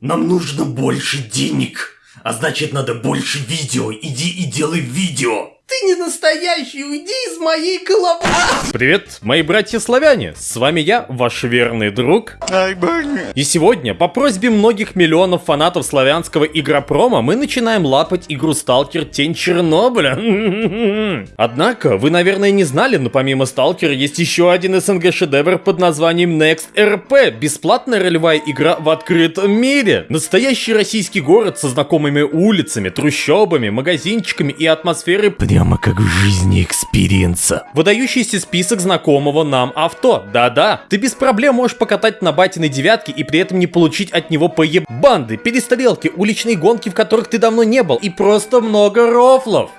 Нам нужно больше денег. А значит, надо больше видео. Иди и делай видео. Ты не настоящий, уйди из моей головы. Привет, мои братья-славяне! С вами я, ваш верный друг. И сегодня, по просьбе многих миллионов фанатов славянского игропрома, мы начинаем лапать игру Сталкер Тень Чернобыля. Однако, вы, наверное, не знали, но помимо Сталкера есть еще один СНГ шедевр под названием Next RP. Бесплатная ролевая игра в открытом мире. Настоящий российский город со знакомыми улицами, трущобами, магазинчиками и атмосферой Прямо как в жизни experience а. Выдающийся список знакомого нам авто. Да-да, ты без проблем можешь покатать на батиной девятке и при этом не получить от него поебанды, перестрелки, уличные гонки, в которых ты давно не был, и просто много рофлов.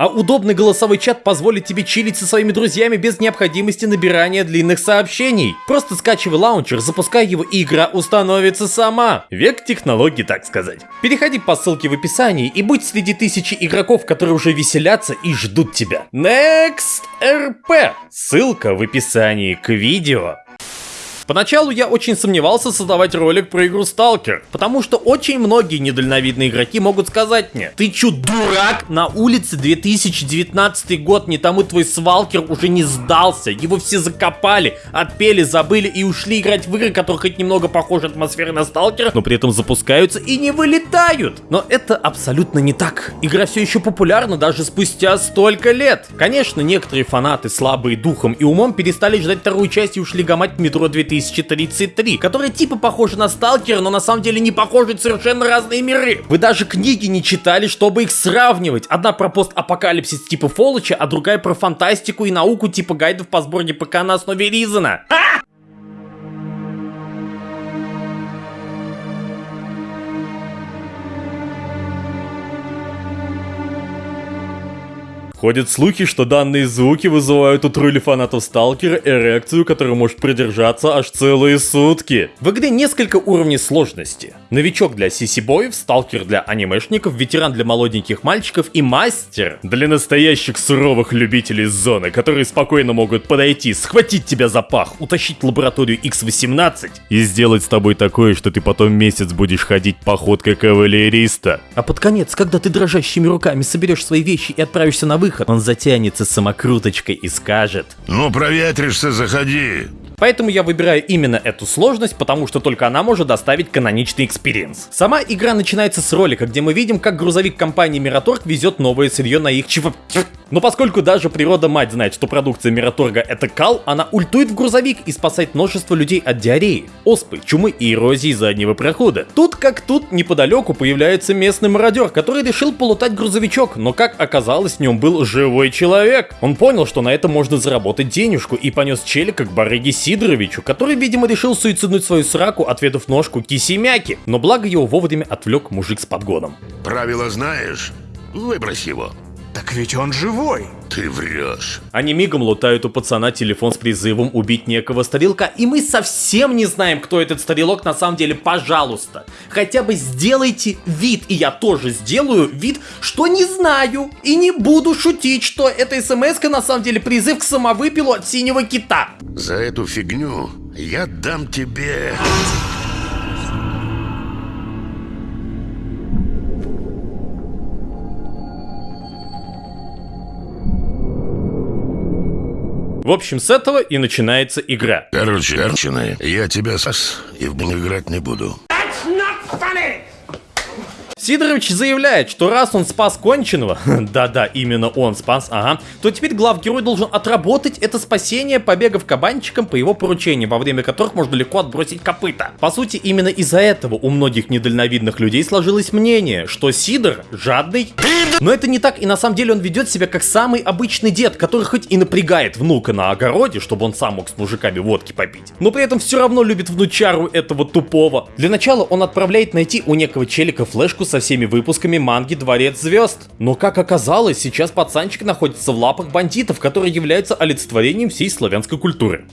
А удобный голосовой чат позволит тебе чилить со своими друзьями без необходимости набирания длинных сообщений. Просто скачивай лаунчер, запускай его и игра установится сама. Век технологий, так сказать. Переходи по ссылке в описании и будь среди тысячи игроков, которые уже веселятся и ждут тебя. Next RP. Ссылка в описании к видео. Поначалу я очень сомневался создавать ролик про игру Сталкер, потому что очень многие недальновидные игроки могут сказать мне, ты чё, дурак? На улице 2019 год, не тому твой свалкер уже не сдался, его все закопали, отпели, забыли и ушли играть в игры, которые хоть немного похожи атмосферой на Сталкера, но при этом запускаются и не вылетают. Но это абсолютно не так. Игра все еще популярна даже спустя столько лет. Конечно, некоторые фанаты, слабые духом и умом, перестали ждать вторую часть и ушли гамать в метро 2000 2033, которая типа похожа на Сталкера, но на самом деле не похожи, совершенно разные миры. Вы даже книги не читали, чтобы их сравнивать. Одна про постапокалипсис типа Фолоча, а другая про фантастику и науку типа гайдов по сборке ПК на основе Ризана. А! Ходят слухи, что данные звуки вызывают у тролли фанатов Сталкера эрекцию, которая может продержаться аж целые сутки. В игре несколько уровней сложности. Новичок для сиси-боев, сталкер для анимешников, ветеран для молоденьких мальчиков и мастер для настоящих суровых любителей зоны, которые спокойно могут подойти, схватить тебя за пах, утащить лабораторию X18 и сделать с тобой такое, что ты потом месяц будешь ходить походкой кавалериста. А под конец, когда ты дрожащими руками соберешь свои вещи и отправишься на выход, выход, он затянется самокруточкой и скажет «Ну, проветришься, заходи!» Поэтому я выбираю именно эту сложность, потому что только она может доставить каноничный experience. Сама игра начинается с ролика, где мы видим, как грузовик компании Мираторг везет новое сырье на их чип... Но поскольку даже природа мать знает, что продукция Мираторга это кал, она ультует в грузовик и спасает множество людей от диареи, оспы, чумы и эрозии заднего прохода. Тут как тут неподалеку появляется местный мародер, который решил полутать грузовичок, но как оказалось в нем был живой человек. Он понял, что на этом можно заработать денежку и понес челика к барыге Сидоровичу, который, видимо, решил суициднуть свою сраку, отведав ножку киси-мяки, но благо его вовремя отвлек мужик с подгоном. Правила знаешь? Выбрось его. Так ведь он живой. Ты врешь. Они мигом лутают у пацана телефон с призывом убить некого старелка, и мы совсем не знаем, кто этот старелок на самом деле, пожалуйста. Хотя бы сделайте вид, и я тоже сделаю вид, что не знаю, и не буду шутить, что эта смс на самом деле призыв к самовыпилу от синего кита. За эту фигню я дам тебе... В общем, с этого и начинается игра. Короче, короче, я тебя спас и в играть не буду. Сидорович заявляет, что раз он спас конченого, да-да, именно он спас, ага, то теперь главгерой должен отработать это спасение, побегав кабанчиком по его поручениям, во время которых можно легко отбросить копыта. По сути, именно из-за этого у многих недальновидных людей сложилось мнение, что Сидор жадный, но это не так, и на самом деле он ведет себя как самый обычный дед, который хоть и напрягает внука на огороде, чтобы он сам мог с мужиками водки попить, но при этом все равно любит внучару этого тупого. Для начала он отправляет найти у некого челика флешку со всеми выпусками манги «Дворец звезд». Но как оказалось, сейчас пацанчик находится в лапах бандитов, которые являются олицетворением всей славянской культуры.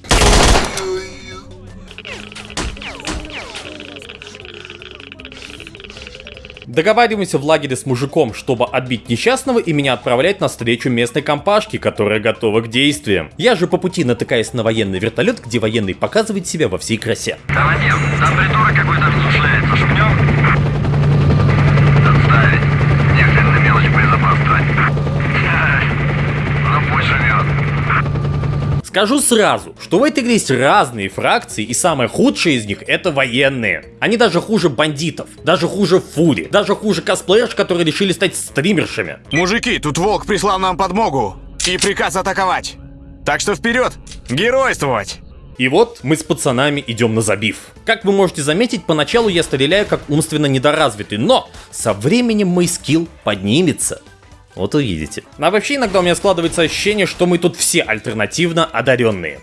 Договариваемся в лагере с мужиком, чтобы отбить несчастного и меня отправлять на встречу местной компашки, которая готова к действиям. Я же по пути натыкаюсь на военный вертолет, где военный показывает себя во всей красе. Командир, там какой-то Скажу сразу, что в этой игре есть разные фракции, и самое худшее из них это военные. Они даже хуже бандитов, даже хуже фури, даже хуже косплеерш, которые решили стать стримершами. Мужики, тут волк прислал нам подмогу и приказ атаковать. Так что вперед, геройствовать! И вот мы с пацанами идем на забив. Как вы можете заметить, поначалу я стреляю как умственно недоразвитый, но со временем мой скилл поднимется. Вот увидите. А вообще иногда у меня складывается ощущение, что мы тут все альтернативно одаренные.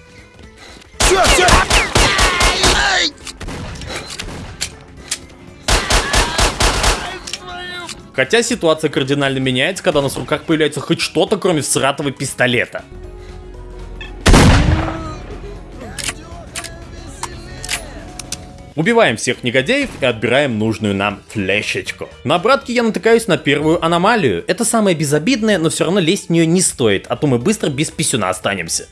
Хотя ситуация кардинально меняется, когда у нас в руках появляется хоть что-то, кроме всратого пистолета. Убиваем всех негодяев и отбираем нужную нам флешечку. На обратке я натыкаюсь на первую аномалию. Это самое безобидное, но все равно лезть в нее не стоит, а то мы быстро без писюна останемся.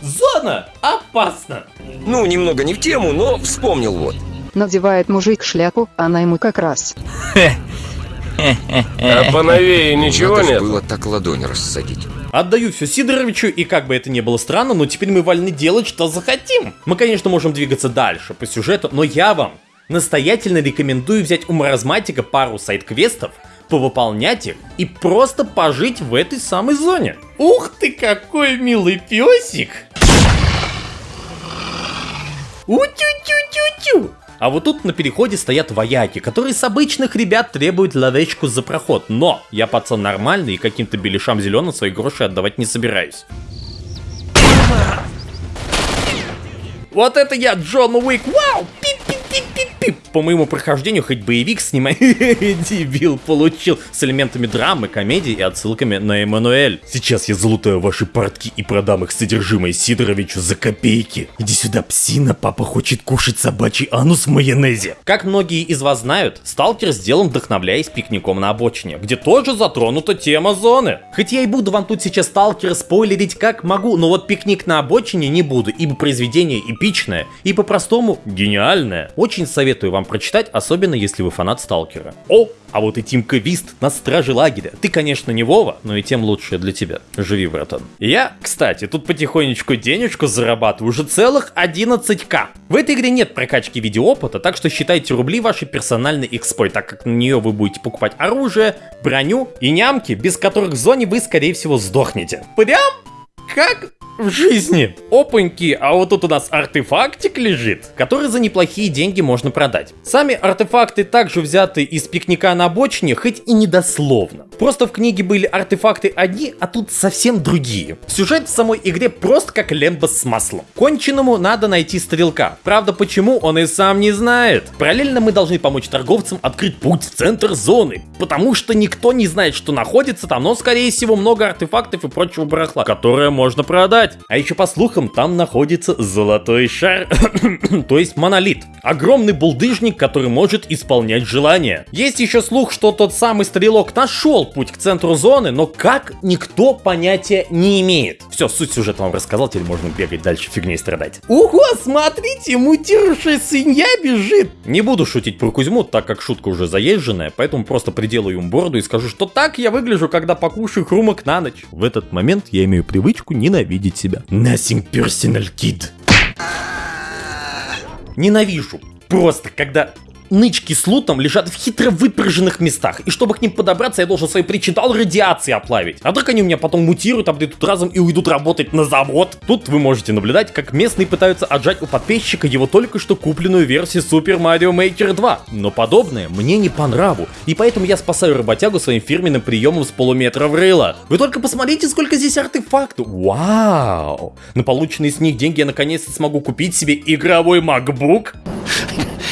Зона! Опасно! Ну, немного не в тему, но вспомнил вот. Надевает мужик шляпу, она ему как раз. А поновее ничего Надо нет? было так ладонь рассадить. Отдаю все Сидоровичу, и как бы это ни было странно, но теперь мы вольны делать, что захотим. Мы, конечно, можем двигаться дальше по сюжету, но я вам настоятельно рекомендую взять у маразматика пару сайт-квестов, повыполнять их и просто пожить в этой самой зоне. Ух ты, какой милый песик! У-тю-тю-тю-тю! А вот тут на переходе стоят вояки, которые с обычных ребят требуют лавечку за проход. Но я пацан нормальный и каким-то беляшам зеленым свои гроши отдавать не собираюсь. Вот это я, Джон Уик, вау! По моему прохождению хоть боевик снимай. Дебил получил с элементами драмы, комедии и отсылками на Эммануэль. Сейчас я залутаю ваши портки и продам их содержимое Сидоровичу за копейки. Иди сюда, псина, папа хочет кушать собачий анус в майонезе. Как многие из вас знают, Сталкер сделан вдохновляясь пикником на обочине, где тоже затронута тема зоны. Хоть я и буду вам тут сейчас Сталкера спойлерить как могу, но вот пикник на обочине не буду, ибо произведение эпичное и по-простому гениальное. Очень советую вам прочитать, особенно если вы фанат Сталкера. О, а вот и Тимка Вист на страже лагеря. Ты, конечно, не Вова, но и тем лучше для тебя. Живи, братан. Я, кстати, тут потихонечку денежку зарабатываю уже целых 11к. В этой игре нет прокачки видеоопыта, так что считайте рубли вашей персональной экспой, так как на нее вы будете покупать оружие, броню и нямки, без которых в зоне вы, скорее всего, сдохнете. Прям как в жизни. Опаньки, а вот тут у нас артефактик лежит, который за неплохие деньги можно продать. Сами артефакты также взяты из пикника на обочине, хоть и недословно. Просто в книге были артефакты одни, а тут совсем другие. Сюжет в самой игре просто как лемба с маслом. Конченому надо найти стрелка. Правда, почему, он и сам не знает. Параллельно мы должны помочь торговцам открыть путь в центр зоны, потому что никто не знает, что находится там, но скорее всего много артефактов и прочего барахла, которое можно продать. А еще по слухам, там находится золотой шар, то есть монолит. Огромный булдыжник, который может исполнять желания. Есть еще слух, что тот самый стрелок нашел путь к центру зоны, но как никто понятия не имеет. Все, суть сюжета вам рассказал, теперь можно бегать дальше фигней страдать. Ого, смотрите, мутировавшая свинья бежит. Не буду шутить про Кузьму, так как шутка уже заезженная, поэтому просто приделаю ему бороду и скажу, что так я выгляжу, когда покушаю хрумок на ночь. В этот момент я имею привычку ненавидеть себя. Nothing personal, kid. Ненавижу. Просто, когда нычки с лутом лежат в хитро выпряженных местах, и чтобы к ним подобраться, я должен свои причиндал радиации оплавить. А вдруг они у меня потом мутируют, обдадут разом и уйдут работать на завод? Тут вы можете наблюдать, как местные пытаются отжать у подписчика его только что купленную версию Super Mario Maker 2. Но подобное мне не по нраву, и поэтому я спасаю работягу своим фирменным приемом с полуметра в рыло. Вы только посмотрите, сколько здесь артефактов. Вау! На полученные с них деньги я наконец-то смогу купить себе игровой MacBook.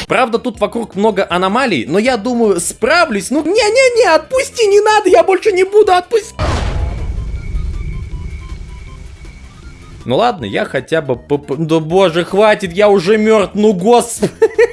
Правда, тут вокруг много аномалий, но я думаю, справлюсь. Ну, не-не-не, отпусти, не надо, я больше не буду отпустить. Ну ладно, я хотя бы... Да боже, хватит, я уже мертв, ну господи.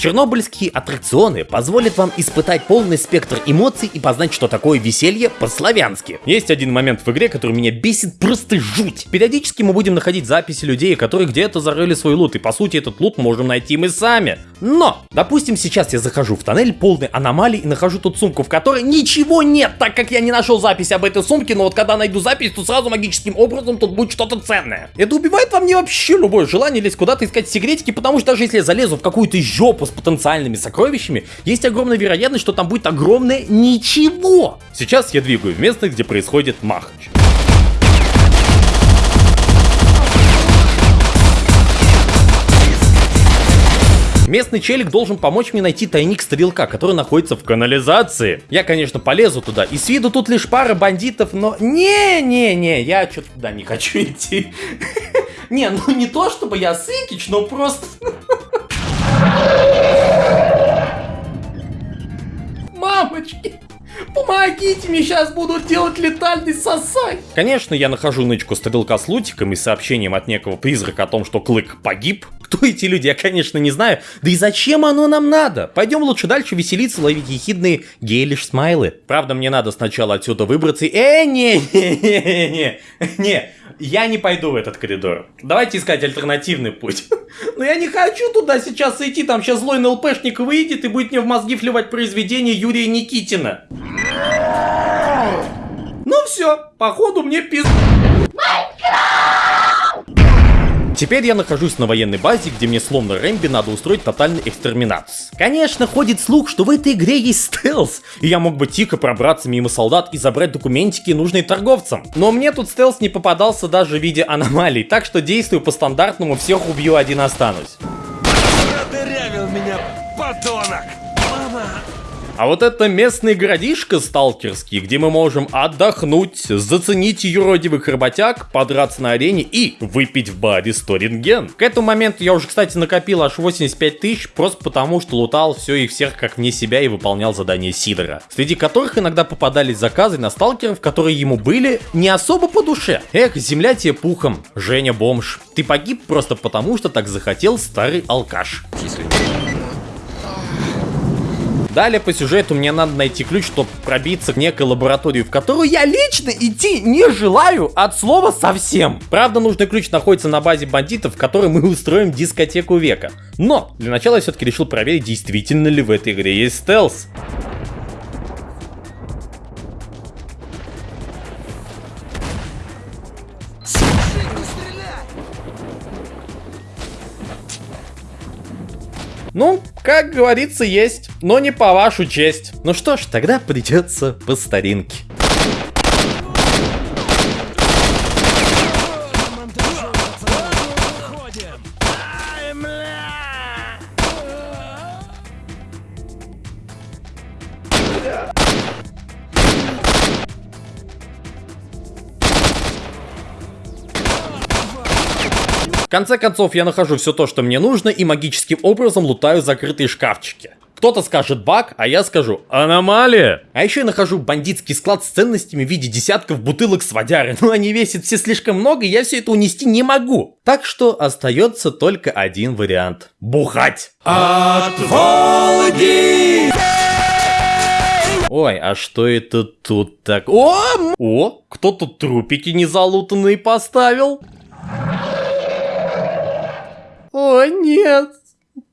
Чернобыльские аттракционы позволят вам испытать полный спектр эмоций и познать, что такое веселье по-славянски. Есть один момент в игре, который меня бесит просто жуть. Периодически мы будем находить записи людей, которые где-то зарыли свой лут, и по сути этот лут можем найти мы сами. Но, допустим, сейчас я захожу в тоннель полный аномалий и нахожу тут сумку, в которой ничего нет, так как я не нашел записи об этой сумке, но вот когда найду запись, то сразу магическим образом тут будет что-то ценное. Это убивает во мне вообще любое желание лезть куда-то искать секретики, потому что даже если я залезу в какую-то жопу с потенциальными сокровищами, есть огромная вероятность, что там будет огромное ничего. Сейчас я двигаю в место, где происходит махач. Местный челик должен помочь мне найти тайник стрелка, который находится в канализации. Я, конечно, полезу туда, и с виду тут лишь пара бандитов, но... Не-не-не, я что-то туда не хочу идти. Не, ну не то, чтобы я сыкич, но просто... Мамочки! Помогите, мне сейчас будут делать летальный сосай. Конечно, я нахожу нычку стрелка с лутиком и сообщением от некого призрака о том, что Клык погиб. Кто эти люди, я, конечно, не знаю. Да и зачем оно нам надо? Пойдем лучше дальше веселиться, ловить ехидные гейлиш смайлы. Правда, мне надо сначала отсюда выбраться. Э, не, не, я не пойду в этот коридор. Давайте искать альтернативный путь. Но я не хочу туда сейчас идти, там сейчас злой НЛПшник выйдет и будет мне в мозги вливать произведение Юрия Никитина. Ну все, походу мне пиз... Теперь я нахожусь на военной базе, где мне словно Рэмби надо устроить тотальный экстерминацию. Конечно, ходит слух, что в этой игре есть стелс, и я мог бы тихо пробраться мимо солдат и забрать документики, нужные торговцам. Но мне тут стелс не попадался даже в виде аномалий, так что действую по стандартному, всех убью, один останусь. Продырявил меня, подонок! А вот это местный городишко сталкерский, где мы можем отдохнуть, заценить юродивых работяг, подраться на арене и выпить в баре 100 рентген. К этому моменту я уже, кстати, накопил аж 85 тысяч, просто потому что лутал все и всех как вне себя и выполнял задания Сидора. Среди которых иногда попадались заказы на сталкеров, которые ему были не особо по душе. Эх, земля тебе пухом, Женя бомж. Ты погиб просто потому, что так захотел старый алкаш. Если Далее по сюжету мне надо найти ключ, чтобы пробиться в некой лабораторию, в которую я лично идти не желаю от слова совсем. Правда, нужный ключ находится на базе бандитов, в которой мы устроим дискотеку века. Но для начала я все-таки решил проверить, действительно ли в этой игре есть стелс. Ну, как говорится, есть, но не по вашу честь. Ну что ж, тогда придется по старинке. Конце концов, я нахожу все то, что мне нужно, и магическим образом лутаю закрытые шкафчики. Кто-то скажет баг, а я скажу аномалия. А еще я нахожу бандитский склад с ценностями в виде десятков бутылок с водяры. Но они весят все слишком много, и я все это унести не могу. Так что остается только один вариант. Бухать. От Волги! Ой, а что это тут так? О, о, кто тут трупики незалутанные поставил? О, нет,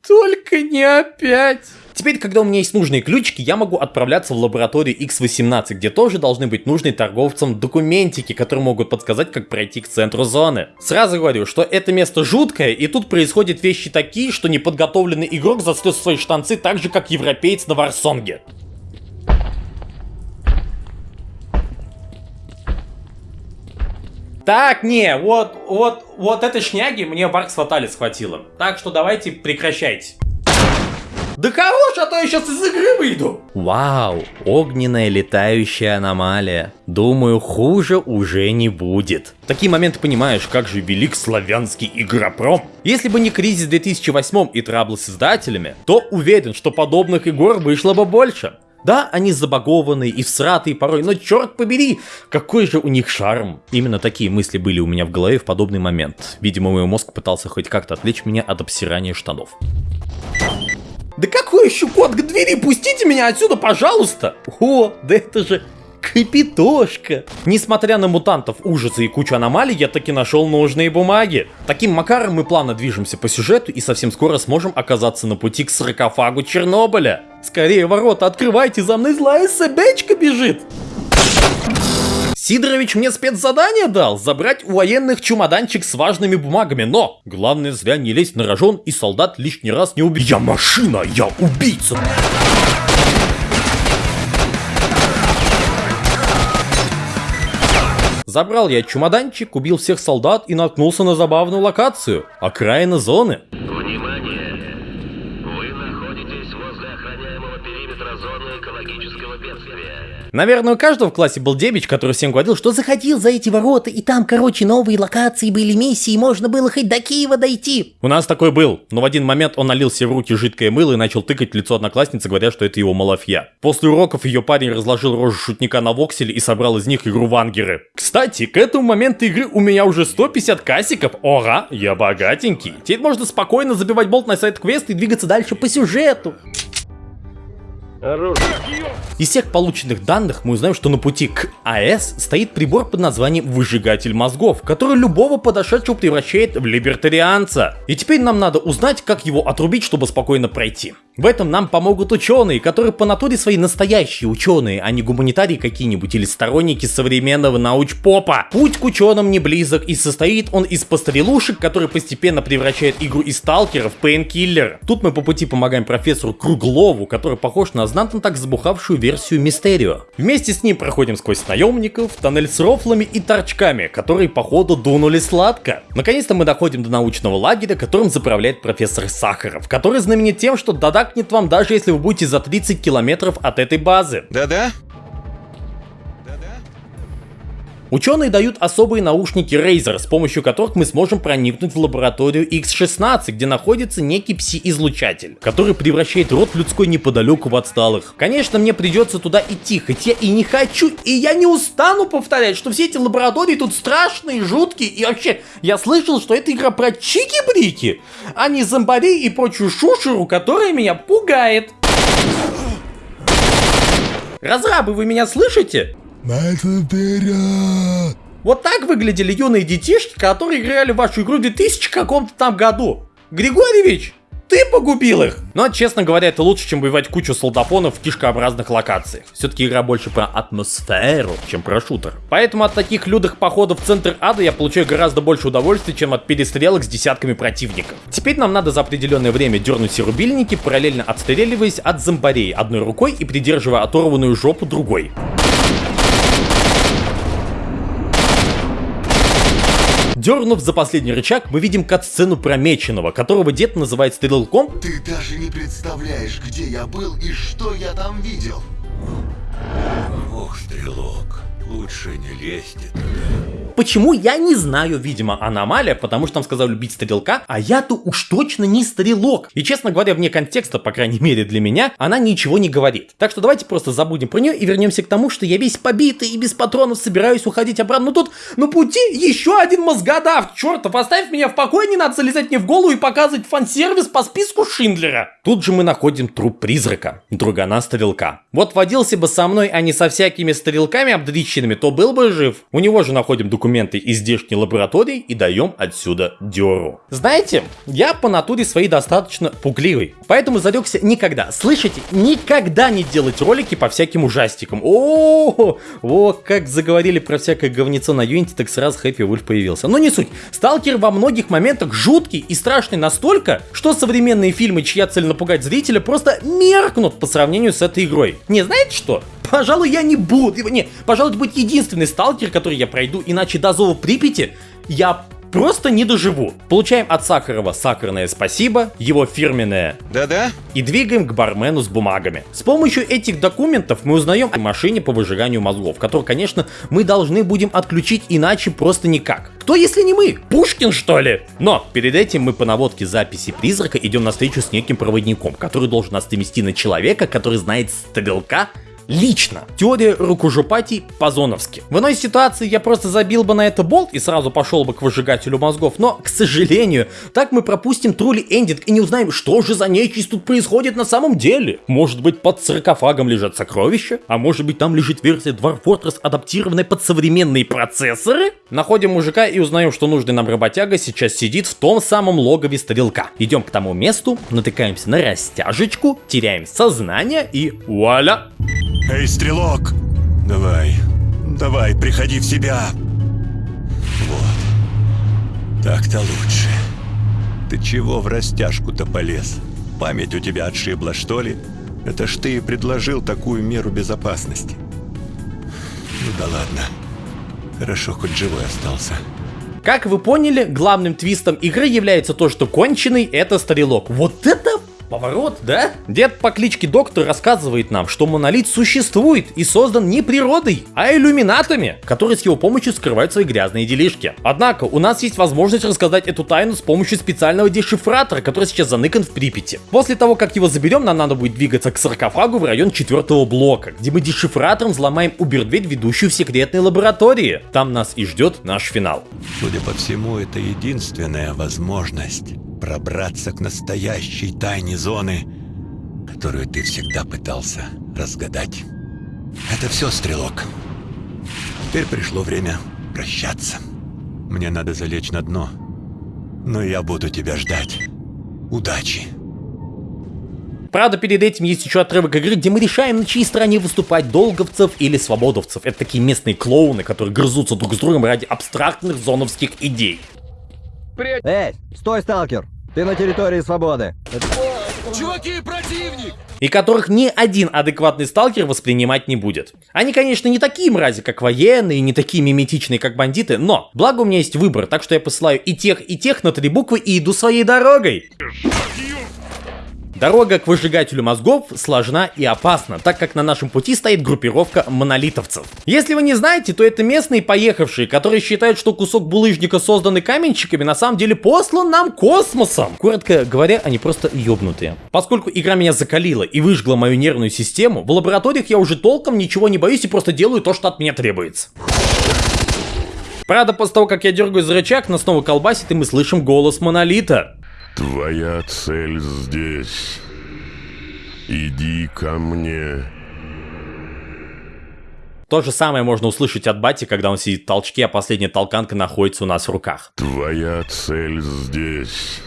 только не опять. Теперь, когда у меня есть нужные ключики, я могу отправляться в лабораторию X18, где тоже должны быть нужные торговцам документики, которые могут подсказать, как пройти к центру зоны. Сразу говорю, что это место жуткое, и тут происходят вещи такие, что неподготовленный игрок застрял свои штанцы так же, как европеец на Варсонге. Так, не, вот, вот, вот этой шняги мне в Аркс Фаталис хватило. Так что давайте прекращайте. Да хорош, а то я сейчас из игры выйду. Вау, огненная летающая аномалия. Думаю, хуже уже не будет. В такие моменты понимаешь, как же велик славянский игропром. Если бы не кризис в 2008 и траблы с издателями, то уверен, что подобных игр вышло бы больше. Да, они забагованные и всратые порой, но черт побери, какой же у них шарм. Именно такие мысли были у меня в голове в подобный момент. Видимо, мой мозг пытался хоть как-то отвлечь меня от обсирания штанов. Да какой еще код к двери? Пустите меня отсюда, пожалуйста! О, да это же Капитошка. Несмотря на мутантов, ужасы и кучу аномалий, я таки нашел нужные бумаги. Таким макаром мы плавно движемся по сюжету и совсем скоро сможем оказаться на пути к саркофагу Чернобыля. Скорее ворота открывайте, за мной злая собачка бежит. Сидорович мне спецзадание дал забрать у военных чемоданчик с важными бумагами, но главное зря не лезть на рожон и солдат лишний раз не убить. Я машина, я убийца. Забрал я чемоданчик, убил всех солдат и наткнулся на забавную локацию – окраина зоны. Наверное, у каждого в классе был дебич, который всем говорил, что заходил за эти ворота, и там, короче, новые локации были, миссии, и можно было хоть до Киева дойти. У нас такой был, но в один момент он налил себе в руки жидкое мыло и начал тыкать лицо одноклассницы, говоря, что это его малафья. После уроков ее парень разложил рожу шутника на вокселе и собрал из них игру вангеры. Кстати, к этому моменту игры у меня уже 150 кассиков. Ора, я богатенький. Теперь можно спокойно забивать болт на сайт квест и двигаться дальше по сюжету. Из всех полученных данных мы узнаем, что на пути к АЭС стоит прибор под названием выжигатель мозгов, который любого подошедшего превращает в либертарианца. И теперь нам надо узнать, как его отрубить, чтобы спокойно пройти. В этом нам помогут ученые, которые по натуре свои настоящие ученые, а не гуманитарии какие-нибудь или сторонники современного научпопа. Путь к ученым не близок и состоит он из пострелушек, которые постепенно превращают игру из сталкера в пейнкиллер. Тут мы по пути помогаем профессору Круглову, который похож на знатно так забухавшую версию Мистерио. Вместе с ним проходим сквозь наемников, тоннель с рофлами и торчками, которые походу дунули сладко. Наконец-то мы доходим до научного лагеря, которым заправляет профессор Сахаров, который знаменит тем, что додакнет вам даже если вы будете за 30 километров от этой базы. Да-да? Ученые дают особые наушники Razer, с помощью которых мы сможем проникнуть в лабораторию X16, где находится некий пси-излучатель, который превращает род людской неподалеку в отсталых. Конечно, мне придется туда идти, хоть я и не хочу, и я не устану повторять, что все эти лаборатории тут страшные, жуткие, и вообще, я слышал, что это игра про чики-брики, а не зомбарей и прочую шушеру, которая меня пугает. Разрабы, вы меня слышите? Вот так выглядели юные детишки, которые играли в вашу игру в 2000 каком-то там году. Григорьевич, ты погубил их! Но, честно говоря, это лучше, чем воевать кучу солдафонов в кишкообразных локациях. Все-таки игра больше про атмосферу, чем про шутер. Поэтому от таких лютых походов в центр ада я получаю гораздо больше удовольствия, чем от перестрелок с десятками противников. Теперь нам надо за определенное время дернуть все рубильники, параллельно отстреливаясь от зомбарей одной рукой и придерживая оторванную жопу другой. Дернув за последний рычаг, мы видим кат-сцену Промеченного, которого дед называет стрелком, Ты даже не представляешь, где я был и что я там видел. Ох, стрелок, лучше не лезьте Почему, я не знаю, видимо, аномалия, потому что там сказал любить стрелка, а я-то уж точно не стрелок. И, честно говоря, вне контекста, по крайней мере для меня, она ничего не говорит. Так что давайте просто забудем про нее и вернемся к тому, что я весь побитый и без патронов собираюсь уходить обратно. Ну тут на пути еще один мозгодав, чертов, оставь меня в покое, не надо залезать мне в голову и показывать фан-сервис по списку Шиндлера. Тут же мы находим труп призрака, другана стрелка. Вот водился бы со мной, а не со всякими стрелками обдрищенными, то был бы жив. У него же находим документы из здешней лаборатории и даем отсюда дёру. Знаете, я по натуре своей достаточно пугливый, поэтому зарекся никогда, слышите, никогда не делать ролики по всяким ужастикам. О, о, как заговорили про всякое говнецо на Unity, так сразу Хэппи Вульф появился. Но не суть. Сталкер во многих моментах жуткий и страшный настолько, что современные фильмы, чья цель напугать зрителя, просто меркнут по сравнению с этой игрой. Не знаете что? Пожалуй, я не буду. Не, пожалуй, это будет единственный сталкер, который я пройду, иначе до зова Припяти я просто не доживу. Получаем от Сахарова сахарное спасибо, его фирменное Да-да? и двигаем к бармену с бумагами. С помощью этих документов мы узнаем о машине по выжиганию мозгов, которую, конечно, мы должны будем отключить иначе просто никак. Кто, если не мы? Пушкин, что ли? Но перед этим мы по наводке записи призрака идем на встречу с неким проводником, который должен нас довести на человека, который знает стрелка Лично. Теория рукожопатий по-зоновски. В иной ситуации я просто забил бы на это болт и сразу пошел бы к выжигателю мозгов, но, к сожалению, так мы пропустим трули эндинг и не узнаем, что же за нечисть тут происходит на самом деле. Может быть под саркофагом лежат сокровища? А может быть там лежит версия Dwarf Fortress, адаптированная под современные процессоры? Находим мужика и узнаем, что нужный нам работяга сейчас сидит в том самом логове стрелка. Идем к тому месту, натыкаемся на растяжечку, теряем сознание и вуаля! Эй, стрелок! Давай, давай, приходи в себя. Вот. Так-то лучше. Ты чего в растяжку-то полез? Память у тебя отшибла, что ли? Это ж ты предложил такую меру безопасности. Ну да ладно. Хорошо, хоть живой остался. Как вы поняли, главным твистом игры является то, что конченый это стрелок. Вот это Поворот, да? Дед по кличке Доктор рассказывает нам, что монолит существует и создан не природой, а иллюминатами, которые с его помощью скрывают свои грязные делишки. Однако, у нас есть возможность рассказать эту тайну с помощью специального дешифратора, который сейчас заныкан в Припяти. После того, как его заберем, нам надо будет двигаться к саркофагу в район четвертого блока, где мы дешифратором взломаем убер-дверь, ведущую в секретные лаборатории. Там нас и ждет наш финал. Судя по всему, это единственная возможность пробраться к настоящей тайне зоны, которую ты всегда пытался разгадать. Это все, Стрелок. Теперь пришло время прощаться. Мне надо залечь на дно. Но я буду тебя ждать. Удачи. Правда, перед этим есть еще отрывок игры, где мы решаем, на чьей стороне выступать, долговцев или свободовцев. Это такие местные клоуны, которые грызутся друг с другом ради абстрактных зоновских идей. Эй, стой, сталкер! Ты на территории свободы. Чуваки, противник! и которых ни один адекватный сталкер воспринимать не будет. Они, конечно, не такие мрази, как военные, не такие миметичные, как бандиты, но благо у меня есть выбор, так что я посылаю и тех, и тех на три буквы и иду своей дорогой. Дорога к выжигателю мозгов сложна и опасна, так как на нашем пути стоит группировка монолитовцев. Если вы не знаете, то это местные поехавшие, которые считают, что кусок булыжника, созданный каменщиками, на самом деле послан нам космосом. Коротко говоря, они просто ёбнутые. Поскольку игра меня закалила и выжгла мою нервную систему, в лабораториях я уже толком ничего не боюсь и просто делаю то, что от меня требуется. Правда, после того, как я дергаю за рычаг, нас снова колбасит, и мы слышим голос Монолита. Твоя цель здесь. Иди ко мне. То же самое можно услышать от Бати, когда он сидит в толчке, а последняя толканка находится у нас в руках. Твоя цель здесь.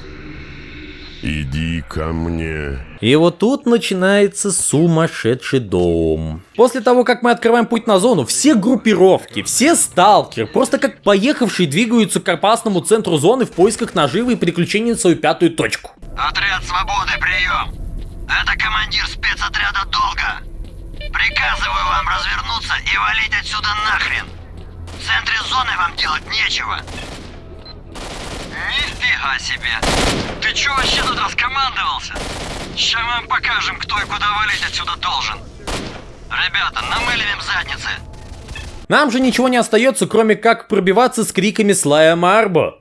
Иди ко мне. И вот тут начинается сумасшедший дом. После того, как мы открываем путь на зону, все группировки, все сталкеры, просто как поехавшие двигаются к опасному центру зоны в поисках наживы и приключений на свою пятую точку. Отряд свободы, прием! Это командир спецотряда Долга. Приказываю вам развернуться и валить отсюда нахрен. В центре зоны вам делать нечего. Нифига себе! Ты чё вообще тут раскомандовался? Ща мы вам покажем, кто и куда валить отсюда должен. Ребята, намыливаем задницы. Нам же ничего не остается, кроме как пробиваться с криками Слая Марбо.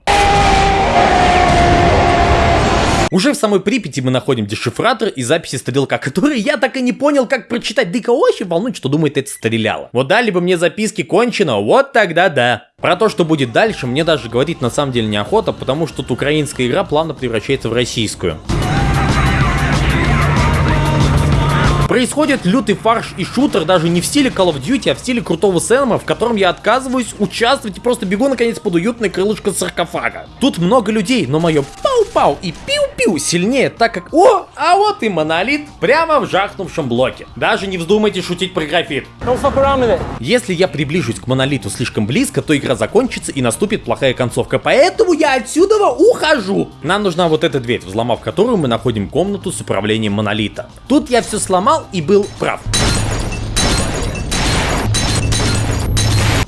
Уже в самой Припяти мы находим дешифратор и записи стрелка, которые я так и не понял, как прочитать. Да и волнует, что думает это стреляло. Вот дали бы мне записки кончено, вот тогда да. Про то, что будет дальше, мне даже говорить на самом деле неохота, потому что тут украинская игра плавно превращается в российскую. Происходит лютый фарш и шутер даже не в стиле Call of Duty, а в стиле крутого Сэма, в котором я отказываюсь участвовать и просто бегу наконец под уютное крылышко саркофага. Тут много людей, но мое пау-пау и пиу-пиу сильнее, так как... О, а вот и монолит прямо в жахнувшем блоке. Даже не вздумайте шутить про графит. Если я приближусь к монолиту слишком близко, то игра закончится и наступит плохая концовка, поэтому я отсюда ухожу. Нам нужна вот эта дверь, взломав которую мы находим комнату с управлением монолита. Тут я все сломал и был прав.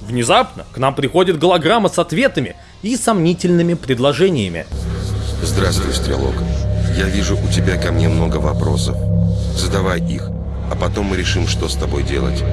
Внезапно к нам приходит голограмма с ответами и сомнительными предложениями. Здравствуй, Стрелок. Я вижу, у тебя ко мне много вопросов. Задавай их, а потом мы решим, что с тобой делать.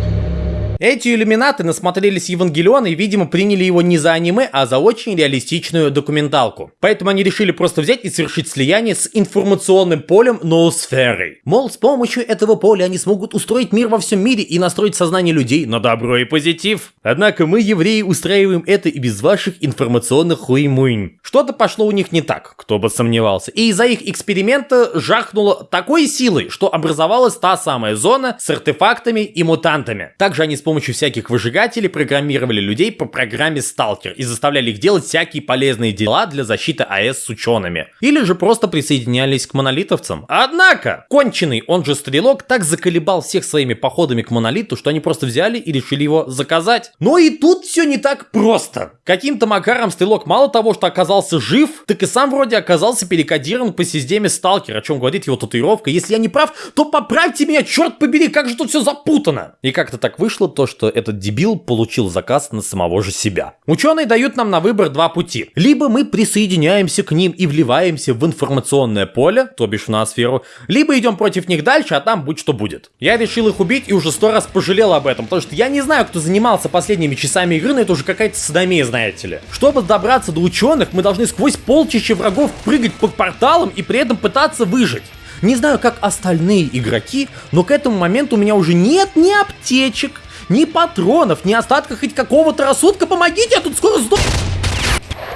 Эти иллюминаты насмотрелись Евангелиона и, видимо, приняли его не за аниме, а за очень реалистичную документалку. Поэтому они решили просто взять и совершить слияние с информационным полем ноосферой. Мол, с помощью этого поля они смогут устроить мир во всем мире и настроить сознание людей на добро и позитив. Однако мы, евреи, устраиваем это и без ваших информационных хуймуинь. Что-то пошло у них не так, кто бы сомневался. И из-за их эксперимента жахнуло такой силой, что образовалась та самая зона с артефактами и мутантами. Также они с помощью всяких выжигателей программировали людей по программе Сталкер и заставляли их делать всякие полезные дела для защиты АЭС с учеными. Или же просто присоединялись к монолитовцам. Однако, конченый, он же стрелок, так заколебал всех своими походами к монолиту, что они просто взяли и решили его заказать. Но и тут все не так просто. Каким-то макаром стрелок мало того, что оказался жив, так и сам вроде оказался перекодирован по системе Сталкер, о чем говорит его татуировка. Если я не прав, то поправьте меня, черт побери, как же тут все запутано. И как-то так вышло то, что этот дебил получил заказ на самого же себя. Ученые дают нам на выбор два пути. Либо мы присоединяемся к ним и вливаемся в информационное поле, то бишь в ноосферу, либо идем против них дальше, а там будь что будет. Я решил их убить и уже сто раз пожалел об этом, потому что я не знаю, кто занимался последними часами игры, но это уже какая-то садомия, знаете ли. Чтобы добраться до ученых, мы должны сквозь полчища врагов прыгать по порталам и при этом пытаться выжить. Не знаю, как остальные игроки, но к этому моменту у меня уже нет ни аптечек, ни патронов, ни остатков хоть какого-то рассудка. Помогите, я тут скоро сдох...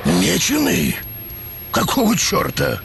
Меченый? Какого черта?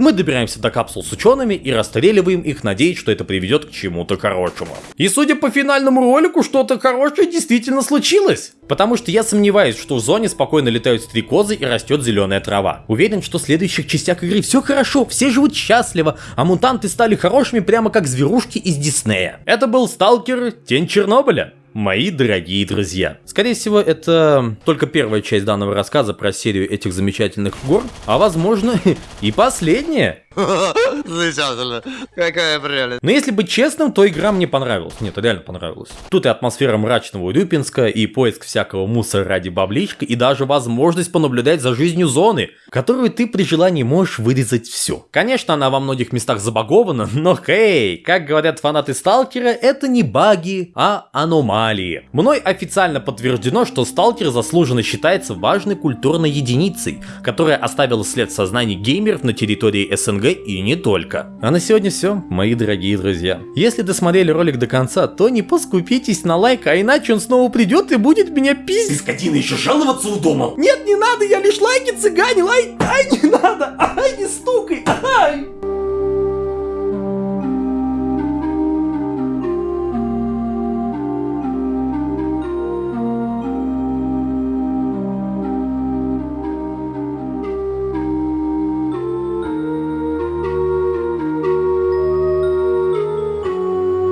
Мы добираемся до капсул с учеными и расстреливаем их, надеясь, что это приведет к чему-то хорошему. И судя по финальному ролику, что-то хорошее действительно случилось. Потому что я сомневаюсь, что в зоне спокойно летают стрекозы и растет зеленая трава. Уверен, что в следующих частях игры все хорошо, все живут счастливо, а мутанты стали хорошими прямо как зверушки из Диснея. Это был Сталкер Тень Чернобыля. Мои дорогие друзья. Скорее всего, это только первая часть данного рассказа про серию этих замечательных гор, а возможно и последняя. Замечательно. Какая прелесть. Но если быть честным, то игра мне понравилась. Нет, реально понравилась. Тут и атмосфера мрачного Урюпинска, и поиск всякого мусора ради бабличка, и даже возможность понаблюдать за жизнью зоны, которую ты при желании можешь вырезать все. Конечно, она во многих местах забагована, но хей, как говорят фанаты Сталкера, это не баги, а аномалии. Мной официально подтверждено, что Сталкер заслуженно считается важной культурной единицей, которая оставила след в сознании геймеров на территории СНГ и не только. А на сегодня все, мои дорогие друзья. Если досмотрели ролик до конца, то не поскупитесь на лайк, а иначе он снова придет и будет меня пиздить. Ты, скотина, еще жаловаться удумал? Нет, не надо, я лишь лайки цыганил, ай, ай, не надо, ай, не стукай,